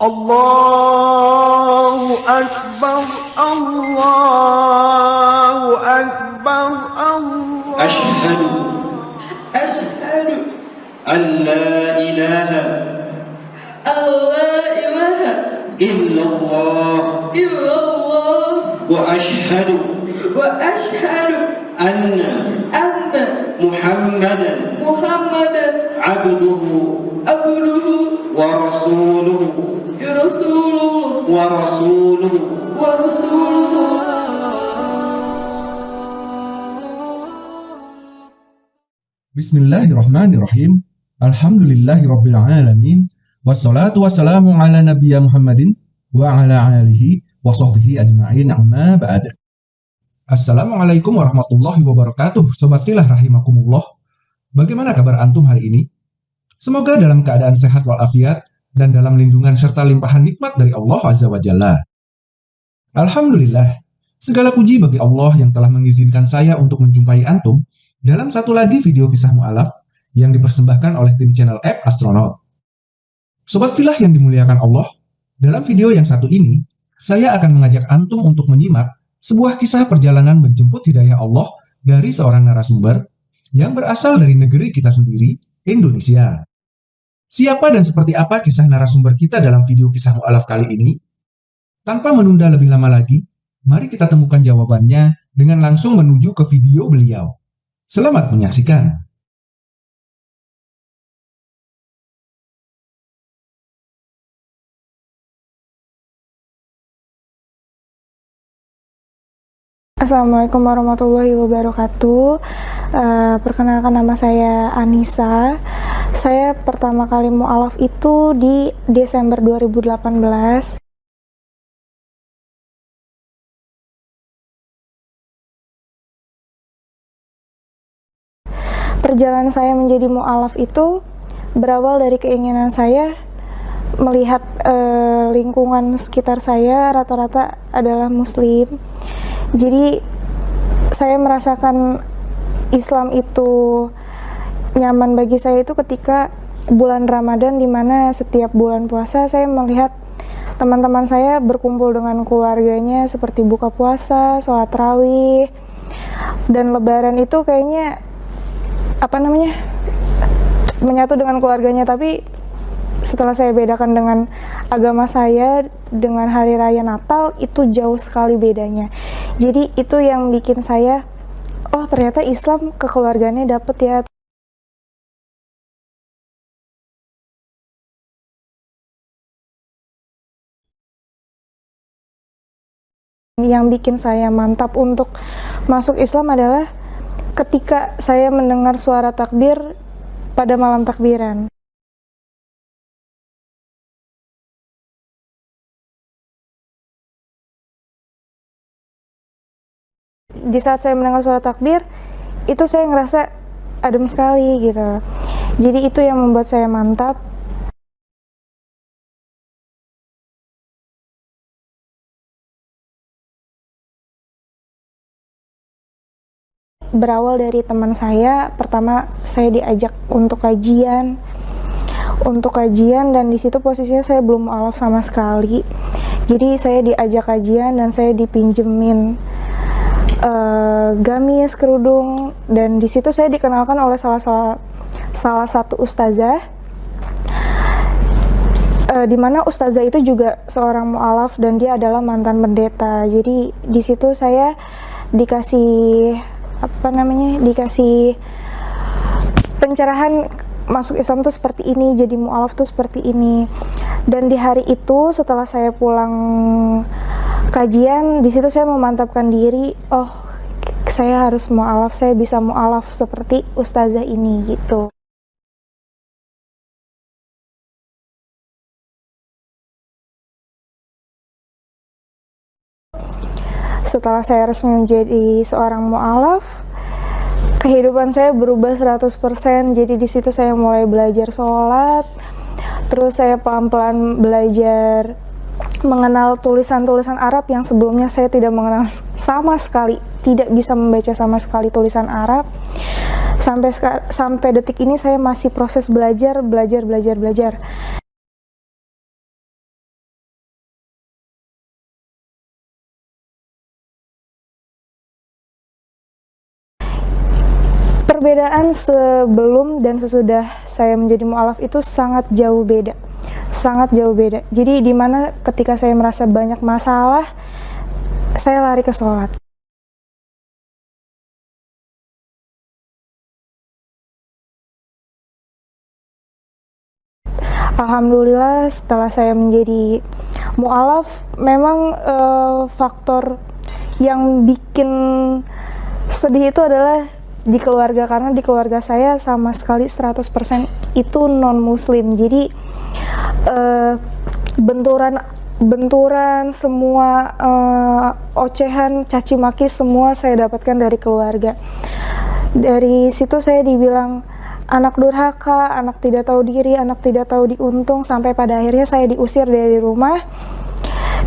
Allahu Akbar Allahu Akbar Allah أشهد أشهد أن لا إله أن لا إله إلا الله إلا الله وأشهد وأشهد أن أن محمدا محمدا عبده عبده ورسوله. ورسوله ورسوله ورسوله Bismillahirrahmanirrahim. Alhamdulillahirabbil alamin. Wassalatu wassalamu ala nabiyya Muhammadin wa ala alihi wa sahbihi ajma'in amma ba'd. Assalamualaikum warahmatullahi wabarakatuh. Sobat filah rahimakumullah. Bagaimana kabar antum hari ini? Semoga dalam keadaan sehat walafiat dan dalam lindungan serta limpahan nikmat dari Allah Azza wa Jalla. Alhamdulillah, segala puji bagi Allah yang telah mengizinkan saya untuk menjumpai antum dalam satu lagi video kisah mu'alaf yang dipersembahkan oleh tim channel app Astronaut. Sobat filah yang dimuliakan Allah, dalam video yang satu ini, saya akan mengajak antum untuk menyimak sebuah kisah perjalanan menjemput hidayah Allah dari seorang narasumber yang berasal dari negeri kita sendiri, Indonesia. Siapa dan seperti apa kisah narasumber kita dalam video kisah mu'alaf kali ini? Tanpa menunda lebih lama lagi, mari kita temukan jawabannya dengan langsung menuju ke video beliau. Selamat menyaksikan. Assalamualaikum warahmatullahi wabarakatuh. Uh, perkenalkan nama saya Anissa. Saya pertama kali mualaf itu di Desember 2018. Perjalanan saya menjadi mualaf itu berawal dari keinginan saya melihat uh, lingkungan sekitar saya rata-rata adalah muslim. Jadi saya merasakan Islam itu nyaman bagi saya itu ketika bulan Ramadan di mana setiap bulan puasa saya melihat teman-teman saya berkumpul dengan keluarganya seperti buka puasa, sholat rawih, dan lebaran itu kayaknya apa namanya menyatu dengan keluarganya. Tapi setelah saya bedakan dengan agama saya dengan hari raya Natal itu jauh sekali bedanya. Jadi itu yang bikin saya oh ternyata Islam kekeluargaannya dapet ya yang bikin saya mantap untuk masuk Islam adalah ketika saya mendengar suara takbir pada malam takbiran. Di saat saya mendengar suara takbir, itu saya ngerasa adem sekali gitu. Jadi itu yang membuat saya mantap berawal dari teman saya pertama saya diajak untuk kajian. Untuk kajian dan di situ posisinya saya belum alaf sama sekali. Jadi saya diajak kajian dan saya dipinjemin uh, gamis kerudung dan di situ saya dikenalkan oleh salah salah salah satu ustazah uh, di mana ustazah itu juga seorang mualaf dan dia adalah mantan pendeta. Jadi di situ saya dikasih apa namanya dikasih pencerahan masuk Islam tuh seperti ini jadi mualaf tuh seperti ini. Dan di hari itu setelah saya pulang kajian di situ saya memantapkan diri oh saya harus mualaf saya bisa mualaf seperti ustazah ini gitu setelah saya resmi menjadi seorang mu'alaf kehidupan saya berubah 100% jadi di situ saya mulai belajar sholat terus saya pelan-pelan belajar mengenal tulisan-tulisan Arab yang sebelumnya saya tidak mengenal sama sekali tidak bisa membaca sama sekali tulisan Arab. Sampai sampai detik ini saya masih proses belajar belajar belajar belajar perbedaan sebelum dan sesudah saya menjadi mualaf itu sangat jauh beda. Sangat jauh beda. Jadi di mana ketika saya merasa banyak masalah saya lari ke sholat. Alhamdulillah setelah saya menjadi mualaf memang eh, faktor yang bikin sedih itu adalah di keluarga karena di keluarga saya sama sekali 100% itu non muslim jadi eh, benturan benturan semua eh, ocehan caci maki semua saya dapatkan dari keluarga. Dari situ saya dibilang anak durhaka, anak tidak tahu diri, anak tidak tahu diuntung. Sampai pada akhirnya saya diusir dari rumah.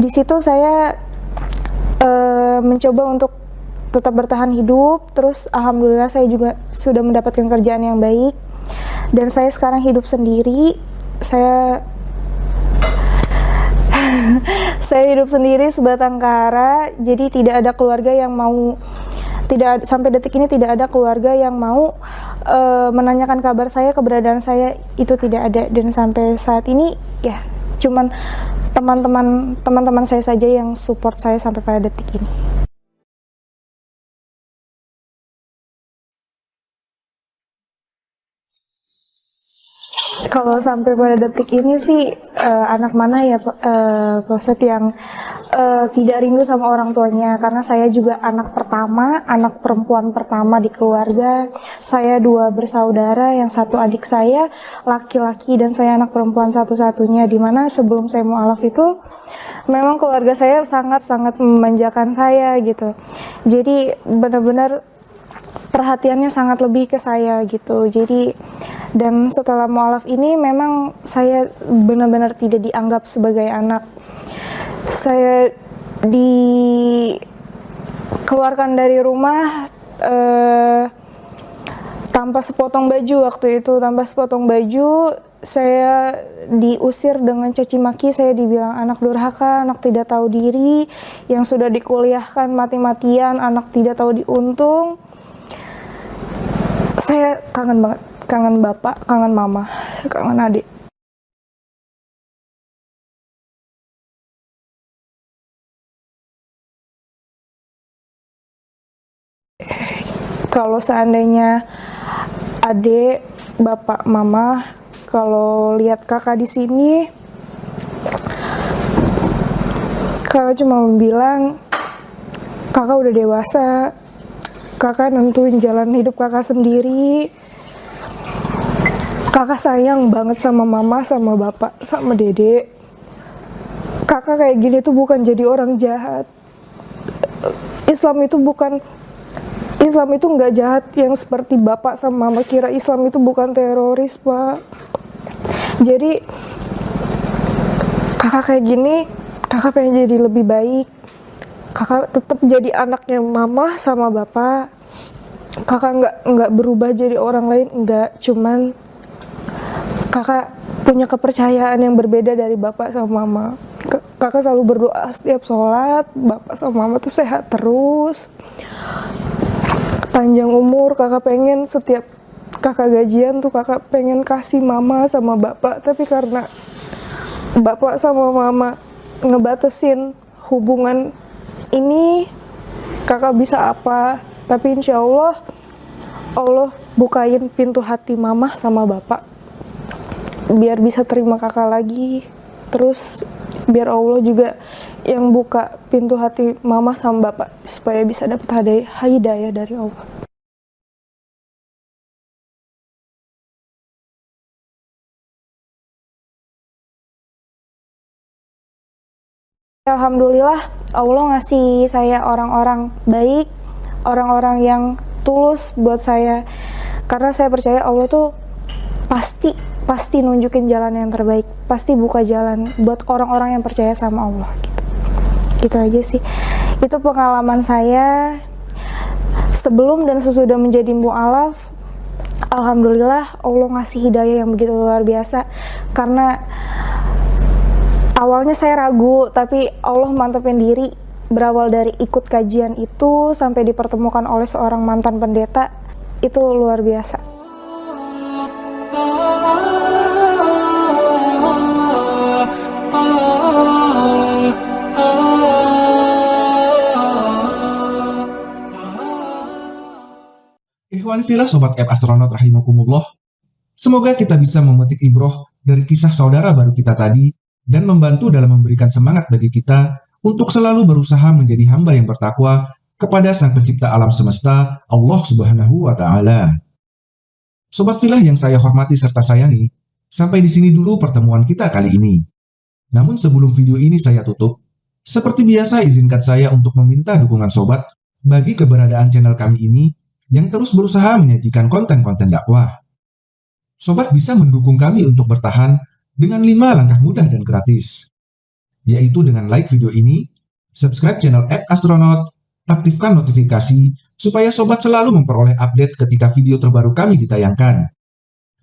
Di situ saya uh, mencoba untuk tetap bertahan hidup, terus alhamdulillah saya juga sudah mendapatkan kerjaan yang baik dan saya sekarang hidup sendiri. Saya saya hidup sendiri sebatang kara, jadi tidak ada keluarga yang mau tidak sampai detik ini tidak ada keluarga yang mau uh, menanyakan kabar saya keberadaan saya itu tidak ada dan sampai saat ini ya cuman teman-teman teman-teman saya saja yang support saya sampai pada detik ini. Kalau sampai pada detik ini sih uh, anak mana ya uh, proses yang uh, tidak rindu sama orang tuanya karena saya juga anak pertama, anak perempuan pertama di keluarga. Saya dua bersaudara, yang satu adik saya laki-laki dan saya anak perempuan satu-satunya. Di mana sebelum saya mualaf itu memang keluarga saya sangat-sangat memanjakan saya gitu. Jadi benar-benar perhatiannya sangat lebih ke saya gitu. Jadi dan setelah mualaf ini memang saya benar-benar tidak dianggap sebagai anak. Saya dikeluarkan dari rumah uh, tanpa sepotong baju waktu itu. Tanpa sepotong baju saya diusir dengan caci maki. Saya dibilang anak durhaka anak tidak tahu diri. Yang sudah dikuliahkan mati-matian anak tidak tahu diuntung. Saya kangen banget kangen bapak, kangen mama, kangen adik. Kalau seandainya adik, bapak, mama, kalau lihat kakak di sini, kakak cuma bilang, kakak udah dewasa, kakak nentuin jalan hidup kakak sendiri, kakak sayang banget sama mama sama bapak sama dede. Kakak kayak gini tuh bukan jadi orang jahat. Islam itu bukan Islam itu nggak jahat yang seperti bapak sama mama kira. Islam itu bukan teroris pak. Jadi kakak kayak gini kakak pengen jadi lebih baik. Kakak tetap jadi anaknya mama sama bapak. Kakak nggak nggak berubah jadi orang lain nggak. Cuman kakak punya kepercayaan yang berbeda dari bapak sama mama. Kakak selalu berdoa setiap sholat bapak sama mama tuh sehat terus. Panjang umur kakak pengen setiap kakak gajian tuh kakak pengen kasih mama sama bapak. Tapi karena bapak sama mama ngebatesin hubungan ini kakak bisa apa? Tapi insya Allah Allah bukain pintu hati mama sama bapak biar bisa terima kakak lagi. Terus biar Allah juga yang buka pintu hati mama sama bapak supaya bisa dapat hidayah dari Allah. Alhamdulillah Allah ngasih saya orang-orang baik orang-orang yang tulus buat saya. Karena saya percaya Allah tuh pasti pasti nunjukin jalan yang terbaik pasti buka jalan buat orang-orang yang percaya sama Allah gitu. Gitu aja sih. Itu pengalaman saya sebelum dan sesudah menjadi mu'alaf. Alhamdulillah Allah ngasih hidayah yang begitu luar biasa. Karena awalnya saya ragu tapi Allah mantepin diri berawal dari ikut kajian itu sampai dipertemukan oleh seorang mantan pendeta itu luar biasa. Filah sobat app astronot rahimakumullah. Semoga kita bisa memetik ibroh dari kisah saudara baru kita tadi dan membantu dalam memberikan semangat bagi kita untuk selalu berusaha menjadi hamba yang bertakwa kepada Sang Pencipta alam semesta, Allah Subhanahu wa taala. Sobat filah yang saya hormati serta sayangi, sampai di sini dulu pertemuan kita kali ini. Namun sebelum video ini saya tutup, seperti biasa izinkan saya untuk meminta dukungan sobat bagi keberadaan channel kami ini yang terus berusaha menyajikan konten-konten dakwah. Sobat bisa mendukung kami untuk bertahan dengan 5 langkah mudah dan gratis, yaitu dengan like video ini, subscribe channel App Astronaut, aktifkan notifikasi supaya sobat selalu memperoleh update ketika video terbaru kami ditayangkan.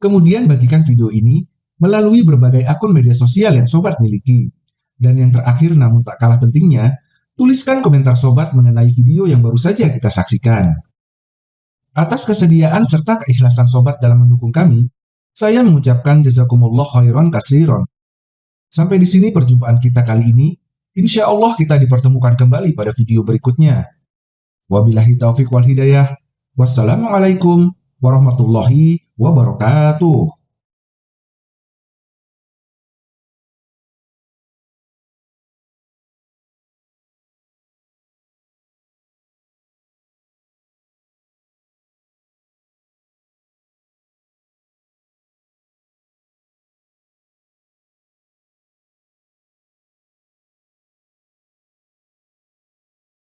Kemudian bagikan video ini melalui berbagai akun media sosial yang sobat miliki. Dan yang terakhir namun tak kalah pentingnya, tuliskan komentar sobat mengenai video yang baru saja kita saksikan. Atas kesediaan serta keikhlasan sobat dalam mendukung kami, saya mengucapkan jazakumullah khairan kasiron. Sampai di sini perjumpaan kita kali ini. Insya Allah kita dipertemukan kembali pada video berikutnya. Wabillahi taufiq wal hidayah. Wassalamualaikum warahmatullahi wabarakatuh.